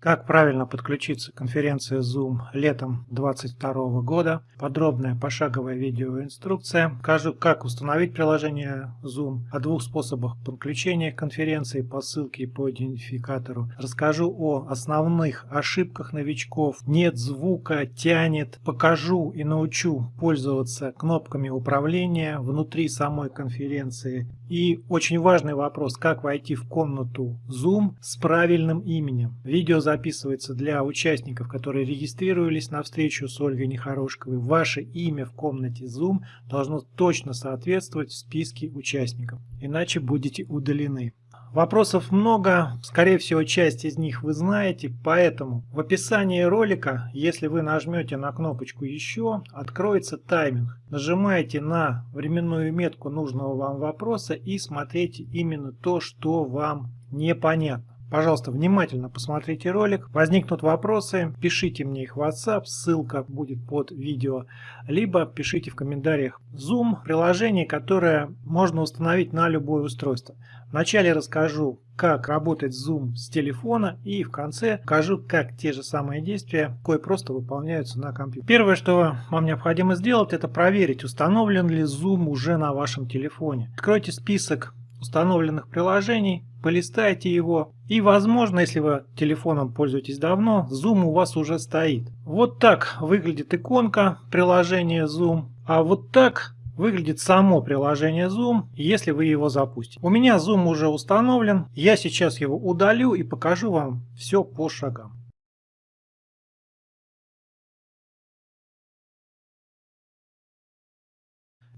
Как правильно подключиться к конференции Zoom летом 2022 года. Подробная пошаговая видеоинструкция. Покажу, как установить приложение Zoom, о двух способах подключения к конференции по ссылке и по идентификатору. Расскажу о основных ошибках новичков. Нет звука, тянет. Покажу и научу пользоваться кнопками управления внутри самой конференции. И очень важный вопрос, как войти в комнату Zoom с правильным именем. Видео записывается для участников, которые регистрировались на встречу с Ольгой Нехорошковой. Ваше имя в комнате Zoom должно точно соответствовать в списке участников, иначе будете удалены. Вопросов много, скорее всего часть из них вы знаете, поэтому в описании ролика, если вы нажмете на кнопочку «Еще», откроется тайминг. Нажимаете на временную метку нужного вам вопроса и смотрите именно то, что вам непонятно. Пожалуйста, внимательно посмотрите ролик. Возникнут вопросы, пишите мне их в WhatsApp, ссылка будет под видео, либо пишите в комментариях. Zoom – приложение, которое можно установить на любое устройство. Вначале расскажу, как работать Zoom с телефона и в конце покажу, как те же самые действия кое просто выполняются на компьютере. Первое, что вам необходимо сделать, это проверить, установлен ли Zoom уже на вашем телефоне. Откройте список установленных приложений, полистайте его. И возможно, если вы телефоном пользуетесь давно, Zoom у вас уже стоит. Вот так выглядит иконка приложения Zoom. А вот так выглядит само приложение Zoom, если вы его запустите. У меня Zoom уже установлен. Я сейчас его удалю и покажу вам все по шагам.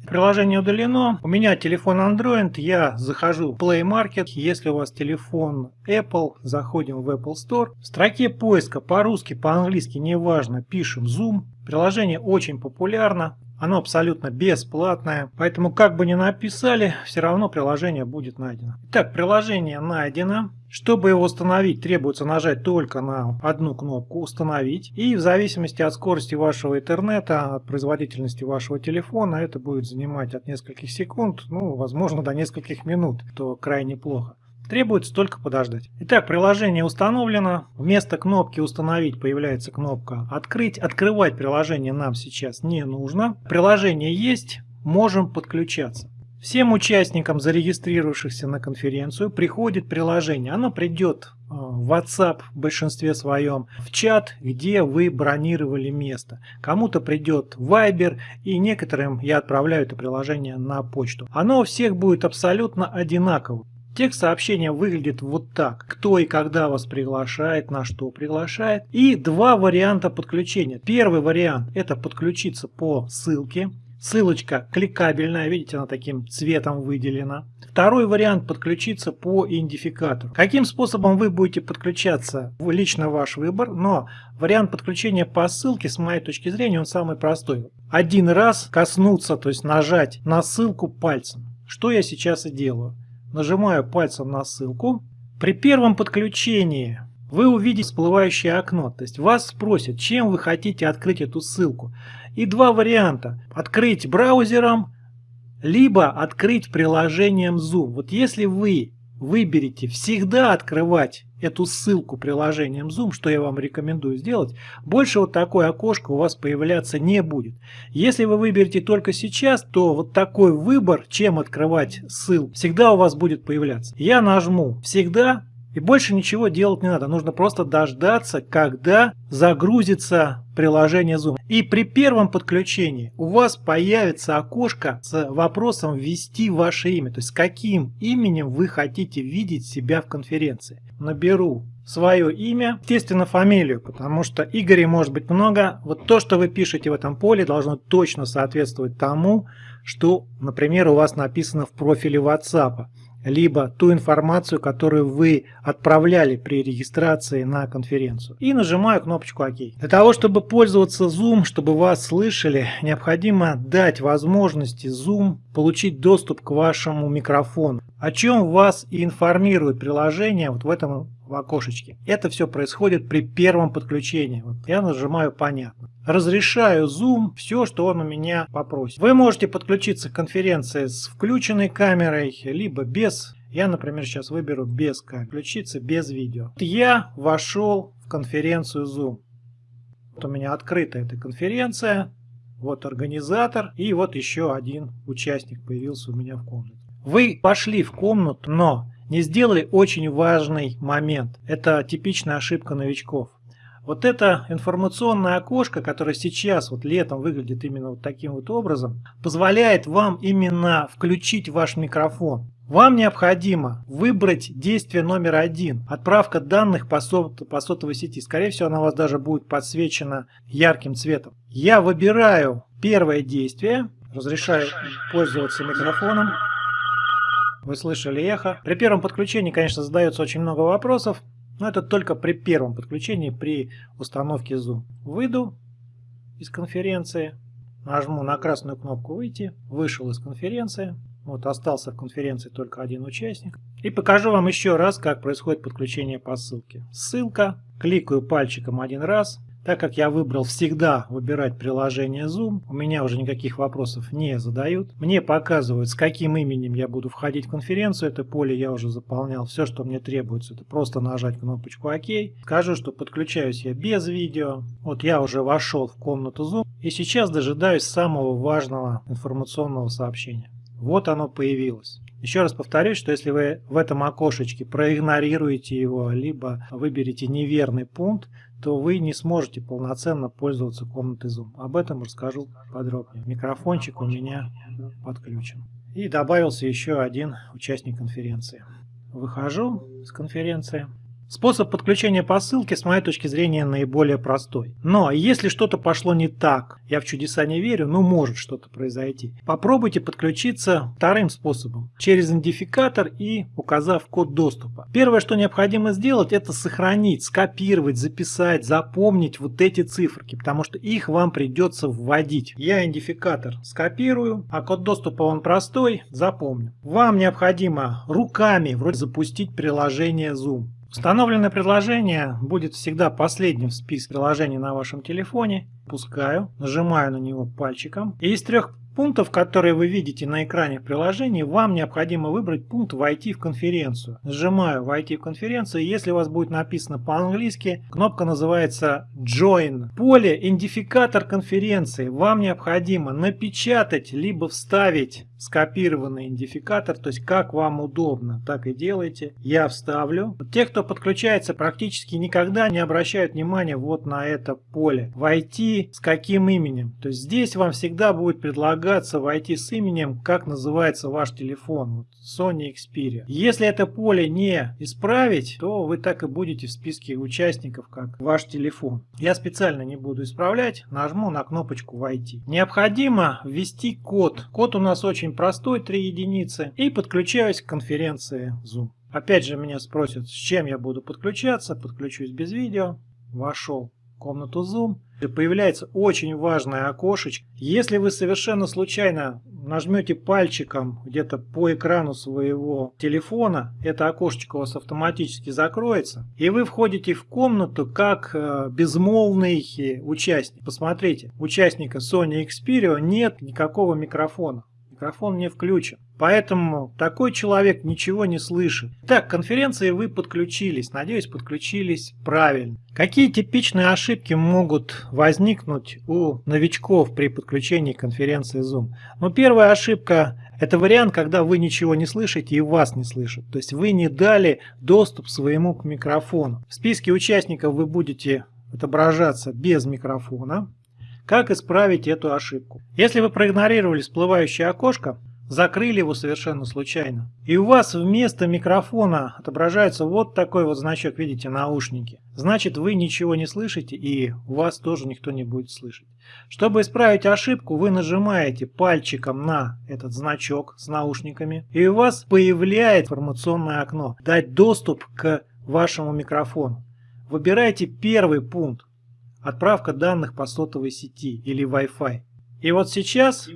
Приложение удалено. У меня телефон Android. Я захожу в Play Market. Если у вас телефон Apple, заходим в Apple Store. В строке поиска по-русски, по-английски, неважно, пишем Zoom. Приложение очень популярно. Оно абсолютно бесплатное, поэтому как бы ни написали, все равно приложение будет найдено. Итак, приложение найдено. Чтобы его установить, требуется нажать только на одну кнопку «Установить». И в зависимости от скорости вашего интернета, от производительности вашего телефона, это будет занимать от нескольких секунд, ну, возможно, до нескольких минут, то крайне плохо. Требуется только подождать. Итак, приложение установлено. Вместо кнопки «Установить» появляется кнопка «Открыть». Открывать приложение нам сейчас не нужно. Приложение есть, можем подключаться. Всем участникам, зарегистрировавшихся на конференцию, приходит приложение. Оно придет э, в WhatsApp в большинстве своем, в чат, где вы бронировали место. Кому-то придет Viber, и некоторым я отправляю это приложение на почту. Оно у всех будет абсолютно одинаково. Текст сообщения выглядит вот так. Кто и когда вас приглашает, на что приглашает. И два варианта подключения. Первый вариант это подключиться по ссылке. Ссылочка кликабельная, видите, она таким цветом выделена. Второй вариант подключиться по идентификатору. Каким способом вы будете подключаться, лично ваш выбор, но вариант подключения по ссылке, с моей точки зрения, он самый простой. Один раз коснуться, то есть нажать на ссылку пальцем. Что я сейчас и делаю нажимаю пальцем на ссылку. При первом подключении вы увидите всплывающее окно. То есть вас спросят, чем вы хотите открыть эту ссылку. И два варианта. Открыть браузером, либо открыть приложением Zoom. Вот если вы выберете всегда открывать эту ссылку приложением Zoom, что я вам рекомендую сделать, больше вот такое окошко у вас появляться не будет. Если вы выберете только сейчас, то вот такой выбор, чем открывать ссылку, всегда у вас будет появляться. Я нажму «Всегда» И больше ничего делать не надо. Нужно просто дождаться, когда загрузится приложение Zoom. И при первом подключении у вас появится окошко с вопросом ввести ваше имя. То есть каким именем вы хотите видеть себя в конференции. Наберу свое имя, естественно фамилию, потому что Игорей может быть много. Вот то, что вы пишете в этом поле, должно точно соответствовать тому, что, например, у вас написано в профиле WhatsApp либо ту информацию, которую вы отправляли при регистрации на конференцию. И нажимаю кнопочку ОК. Для того, чтобы пользоваться Zoom, чтобы вас слышали, необходимо дать возможности Zoom получить доступ к вашему микрофону. О чем вас и информирует приложение вот в этом в окошечке. Это все происходит при первом подключении. Вот я нажимаю «Понятно». Разрешаю Zoom все, что он у меня попросит. Вы можете подключиться к конференции с включенной камерой, либо без. Я, например, сейчас выберу без камеры. Включиться без видео. Я вошел конференцию Zoom. Вот у меня открыта эта конференция. Вот организатор. И вот еще один участник появился у меня в комнате. Вы пошли в комнату, но не сделали очень важный момент. Это типичная ошибка новичков. Вот это информационное окошко, которое сейчас вот летом выглядит именно вот таким вот образом, позволяет вам именно включить ваш микрофон. Вам необходимо выбрать действие номер один. Отправка данных по, сот, по сотовой сети. Скорее всего, она у вас даже будет подсвечена ярким цветом. Я выбираю первое действие. Разрешаю пользоваться микрофоном. Вы слышали эхо. При первом подключении, конечно, задается очень много вопросов. Но это только при первом подключении, при установке Zoom. Выйду из конференции, нажму на красную кнопку «Выйти», вышел из конференции. Вот остался в конференции только один участник. И покажу вам еще раз, как происходит подключение по ссылке. Ссылка, кликаю пальчиком один раз, так как я выбрал всегда выбирать приложение Zoom, у меня уже никаких вопросов не задают. Мне показывают, с каким именем я буду входить в конференцию. Это поле я уже заполнял. Все, что мне требуется, это просто нажать кнопочку ОК. Скажу, что подключаюсь я без видео. Вот я уже вошел в комнату Zoom. И сейчас дожидаюсь самого важного информационного сообщения. Вот оно появилось. Еще раз повторюсь, что если вы в этом окошечке проигнорируете его, либо выберете неверный пункт, то вы не сможете полноценно пользоваться комнатой Zoom. Об этом расскажу подробнее. Микрофончик у меня подключен. И добавился еще один участник конференции. Выхожу с конференции. Способ подключения по ссылке, с моей точки зрения, наиболее простой. Но если что-то пошло не так, я в чудеса не верю, но может что-то произойти. Попробуйте подключиться вторым способом, через идентификатор и указав код доступа. Первое, что необходимо сделать, это сохранить, скопировать, записать, запомнить вот эти циферки, потому что их вам придется вводить. Я идентификатор скопирую, а код доступа он простой, запомню. Вам необходимо руками вроде запустить приложение Zoom. Установленное приложение будет всегда последним в списке приложений на вашем телефоне. Пускаю, нажимаю на него пальчиком. И из трех пунктов, которые вы видите на экране в приложении, вам необходимо выбрать пункт «Войти в конференцию». Нажимаю «Войти в конференцию». Если у вас будет написано по-английски, кнопка называется «Join». Поле «Идентификатор конференции». Вам необходимо напечатать либо вставить скопированный идентификатор, то есть как вам удобно, так и делайте. Я вставлю. Те, кто подключается, практически никогда не обращают внимания вот на это поле. Войти с каким именем. То есть здесь вам всегда будет предлагаться войти с именем, как называется ваш телефон. Вот Sony Xperia. Если это поле не исправить, то вы так и будете в списке участников, как ваш телефон. Я специально не буду исправлять, нажму на кнопочку «Войти». Необходимо ввести код. Код у нас очень простой, 3 единицы. И подключаюсь к конференции Zoom. Опять же меня спросят, с чем я буду подключаться. Подключусь без видео. Вошел в комнату Zoom появляется очень важное окошечко. Если вы совершенно случайно нажмете пальчиком где-то по экрану своего телефона, это окошечко у вас автоматически закроется, и вы входите в комнату как э, безмолвный участник. Посмотрите, участника Sony Xperia нет никакого микрофона микрофон не включен. Поэтому такой человек ничего не слышит. Так, конференции вы подключились. Надеюсь, подключились правильно. Какие типичные ошибки могут возникнуть у новичков при подключении конференции Zoom? Ну, первая ошибка – это вариант, когда вы ничего не слышите и вас не слышат. То есть вы не дали доступ своему к микрофону. В списке участников вы будете отображаться без микрофона. Как исправить эту ошибку? Если вы проигнорировали всплывающее окошко, закрыли его совершенно случайно, и у вас вместо микрофона отображается вот такой вот значок, видите, наушники, значит вы ничего не слышите и вас тоже никто не будет слышать. Чтобы исправить ошибку, вы нажимаете пальчиком на этот значок с наушниками, и у вас появляется информационное окно «Дать доступ к вашему микрофону». Выбирайте первый пункт отправка данных по сотовой сети или Wi-Fi. И вот сейчас,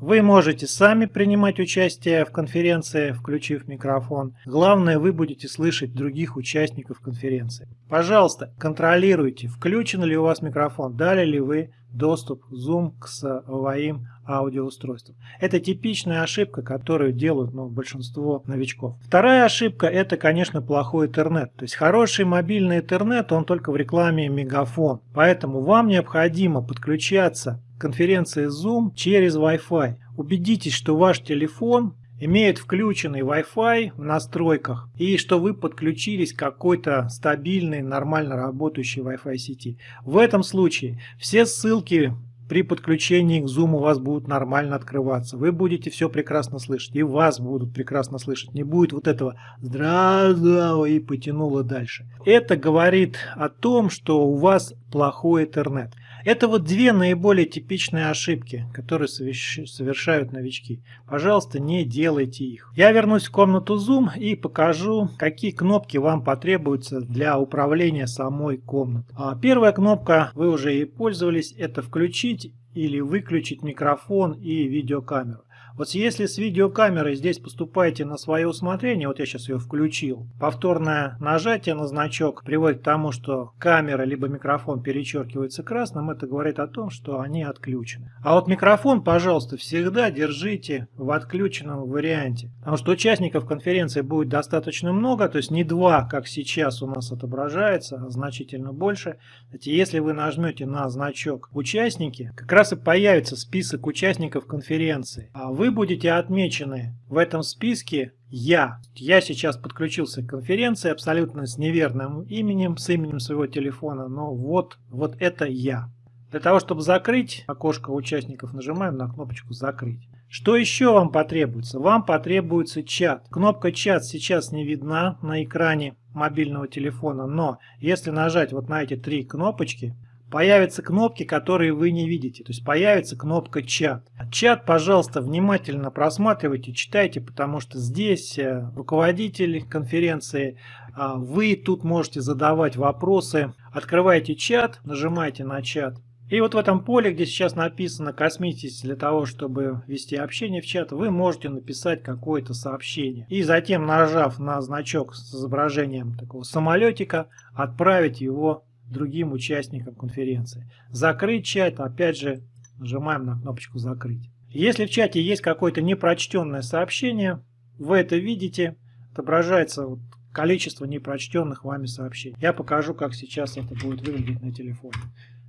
Вы можете сами принимать участие в конференции, включив микрофон. Главное, вы будете слышать других участников конференции. Пожалуйста, контролируйте, включен ли у вас микрофон, дали ли вы доступ Zoom к своим аудиоустройствам. Это типичная ошибка, которую делают ну, большинство новичков. Вторая ошибка это, конечно, плохой интернет. То есть хороший мобильный интернет, он только в рекламе мегафон. Поэтому вам необходимо подключаться конференции Zoom через Wi-Fi. Убедитесь, что ваш телефон имеет включенный Wi-Fi в настройках и что вы подключились к какой-то стабильной, нормально работающей Wi-Fi сети. В этом случае все ссылки при подключении к Zoom у вас будут нормально открываться. Вы будете все прекрасно слышать. И вас будут прекрасно слышать. Не будет вот этого «здравствуй» и потянуло дальше. Это говорит о том, что у вас плохой интернет. Это вот две наиболее типичные ошибки, которые совершают новички. Пожалуйста, не делайте их. Я вернусь в комнату Zoom и покажу, какие кнопки вам потребуются для управления самой комнатой. А первая кнопка, вы уже и пользовались, это включить или выключить микрофон и видеокамеру. Вот если с видеокамерой здесь поступаете на свое усмотрение, вот я сейчас ее включил, повторное нажатие на значок приводит к тому, что камера либо микрофон перечеркивается красным, это говорит о том, что они отключены. А вот микрофон, пожалуйста, всегда держите в отключенном варианте, потому что участников конференции будет достаточно много, то есть не два, как сейчас у нас отображается, а значительно больше. Кстати, если вы нажмете на значок «Участники», как раз и появится список участников конференции. А вы будете отмечены в этом списке «Я». Я сейчас подключился к конференции абсолютно с неверным именем, с именем своего телефона, но вот, вот это «Я». Для того, чтобы закрыть окошко участников, нажимаем на кнопочку «Закрыть». Что еще вам потребуется? Вам потребуется чат. Кнопка «Чат» сейчас не видна на экране мобильного телефона, но если нажать вот на эти три кнопочки, появятся кнопки, которые вы не видите. То есть появится кнопка «Чат». Чат, пожалуйста, внимательно просматривайте, читайте, потому что здесь э, руководитель конференции, а, вы тут можете задавать вопросы. Открывайте чат, нажимайте на чат. И вот в этом поле, где сейчас написано «Космитесь для того, чтобы вести общение в чат», вы можете написать какое-то сообщение. И затем, нажав на значок с изображением такого самолетика, отправить его другим участникам конференции. Закрыть чат, опять же, нажимаем на кнопочку «Закрыть». Если в чате есть какое-то непрочтенное сообщение, вы это видите, отображается вот количество непрочтенных вами сообщений. Я покажу, как сейчас это будет выглядеть на телефоне.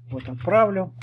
Вот отправлю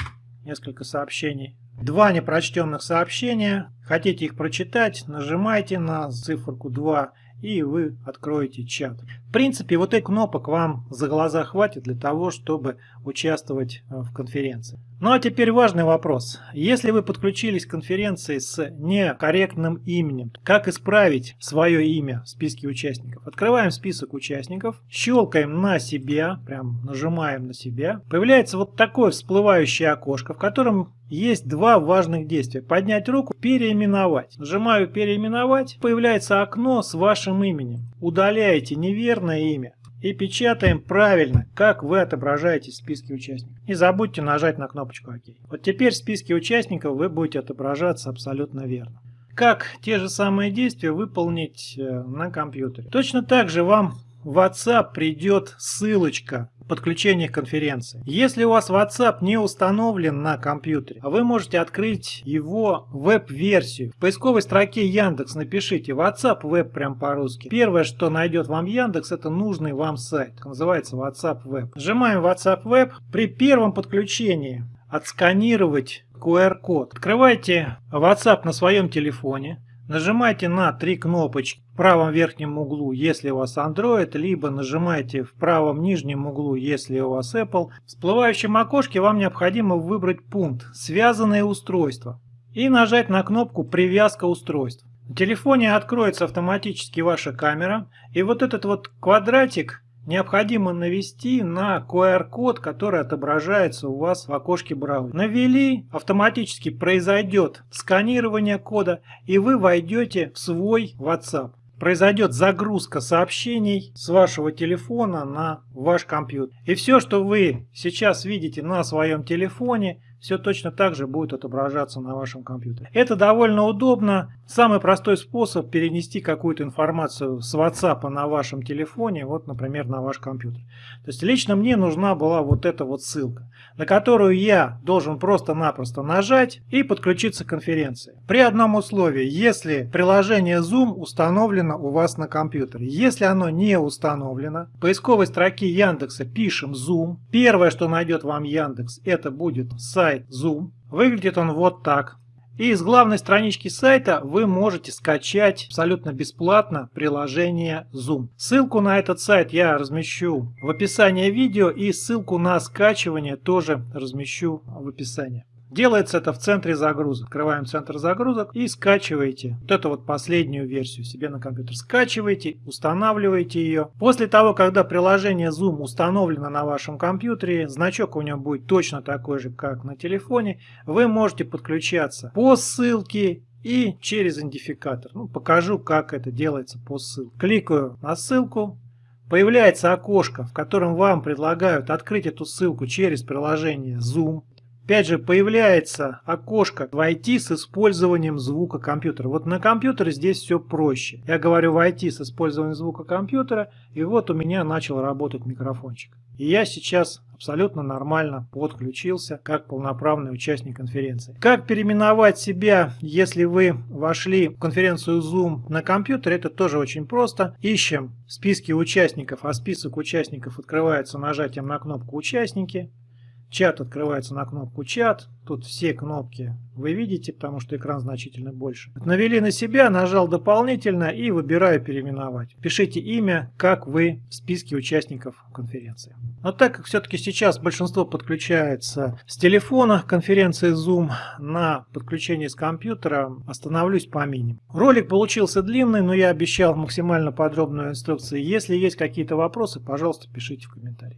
несколько сообщений. Два непрочтенных сообщения. Хотите их прочитать, нажимайте на циферку 2 и вы откроете чат. В принципе, вот этих кнопок вам за глаза хватит для того, чтобы участвовать э, в конференции. Ну а теперь важный вопрос. Если вы подключились к конференции с некорректным именем, как исправить свое имя в списке участников? Открываем список участников, щелкаем на себя, прям нажимаем на себя. Появляется вот такое всплывающее окошко, в котором есть два важных действия. Поднять руку, переименовать. Нажимаю переименовать, появляется окно с вашим именем. Удаляете неверное имя и печатаем правильно, как вы отображаетесь в списке участников. Не забудьте нажать на кнопочку ОК. Вот теперь в списке участников вы будете отображаться абсолютно верно. Как те же самые действия выполнить э, на компьютере. Точно так же вам в WhatsApp придет ссылочка подключения к конференции. Если у вас WhatsApp не установлен на компьютере, вы можете открыть его веб-версию. В поисковой строке Яндекс напишите WhatsApp Web прям по-русски. Первое, что найдет вам Яндекс, это нужный вам сайт. Называется WhatsApp Web. Нажимаем WhatsApp Web. При первом подключении отсканировать QR-код. Открывайте WhatsApp на своем телефоне. Нажимайте на три кнопочки правом верхнем углу, если у вас Android, либо нажимайте в правом нижнем углу, если у вас Apple. В всплывающем окошке вам необходимо выбрать пункт «Связанные устройства» и нажать на кнопку «Привязка устройств». На телефоне откроется автоматически ваша камера, и вот этот вот квадратик необходимо навести на QR-код, который отображается у вас в окошке браузера. Навели, автоматически произойдет сканирование кода, и вы войдете в свой WhatsApp. Произойдет загрузка сообщений с вашего телефона на ваш компьютер. И все, что вы сейчас видите на своем телефоне, все точно так же будет отображаться на вашем компьютере. Это довольно удобно. Самый простой способ перенести какую-то информацию с WhatsApp на вашем телефоне, вот, например, на ваш компьютер. То есть лично мне нужна была вот эта вот ссылка, на которую я должен просто-напросто нажать и подключиться к конференции. При одном условии, если приложение Zoom установлено у вас на компьютере. Если оно не установлено, в поисковой строке Яндекса пишем Zoom. Первое, что найдет вам Яндекс, это будет сайт Zoom. Выглядит он вот так. И с главной странички сайта вы можете скачать абсолютно бесплатно приложение Zoom. Ссылку на этот сайт я размещу в описании видео и ссылку на скачивание тоже размещу в описании. Делается это в центре загрузок. Открываем центр загрузок и скачиваете вот эту вот последнюю версию себе на компьютер. Скачиваете, устанавливаете ее. После того, когда приложение Zoom установлено на вашем компьютере, значок у него будет точно такой же, как на телефоне, вы можете подключаться по ссылке и через идентификатор. Ну, покажу, как это делается по ссылке. Кликаю на ссылку. Появляется окошко, в котором вам предлагают открыть эту ссылку через приложение Zoom. Опять же, появляется окошко «Войти с использованием звука компьютера». Вот на компьютере здесь все проще. Я говорю «Войти с использованием звука компьютера», и вот у меня начал работать микрофончик. И я сейчас абсолютно нормально подключился как полноправный участник конференции. Как переименовать себя, если вы вошли в конференцию Zoom на компьютере, это тоже очень просто. Ищем в списке участников, а список участников открывается нажатием на кнопку «Участники». Чат открывается на кнопку «Чат». Тут все кнопки вы видите, потому что экран значительно больше. Навели на себя, нажал «Дополнительно» и выбираю «Переименовать». Пишите имя, как вы в списке участников конференции. Но так как все-таки сейчас большинство подключается с телефона конференции Zoom на подключение с компьютера, остановлюсь по минимуму. Ролик получился длинный, но я обещал максимально подробную инструкцию. Если есть какие-то вопросы, пожалуйста, пишите в комментариях.